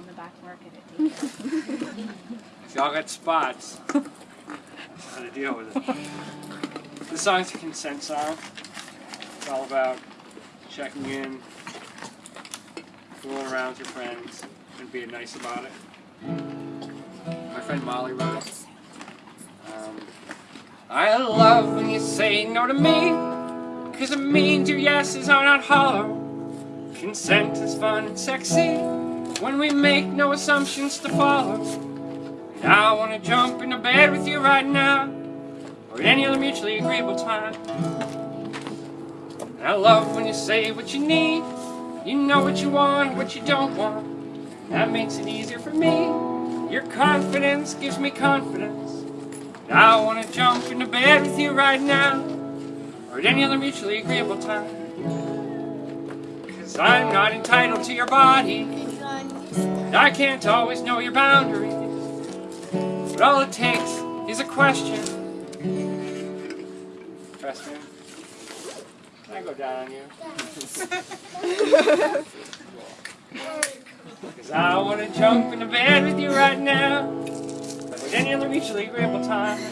on the back market at daycare. If y'all got spots, that's how to deal with it. The song's a consent song. It's all about checking in, fooling around with your friends, and being nice about it. My friend Molly wrote it. Um, I love when you say no to me, cause it means your yeses are not hollow. Consent is fun and sexy when we make no assumptions to follow. And I wanna jump into bed with you right now, or any other mutually agreeable time. And I love when you say what you need, you know what you want, what you don't want. That makes it easier for me. Your confidence gives me confidence. And I wanna jump into bed with you right now, or at any other mutually agreeable time. Cause I'm not entitled to your body, I can't always know your boundaries. But all it takes is a question. Question. Can I go down on you? Cause I wanna jump into bed with you right now. At any other mutually agreeable time.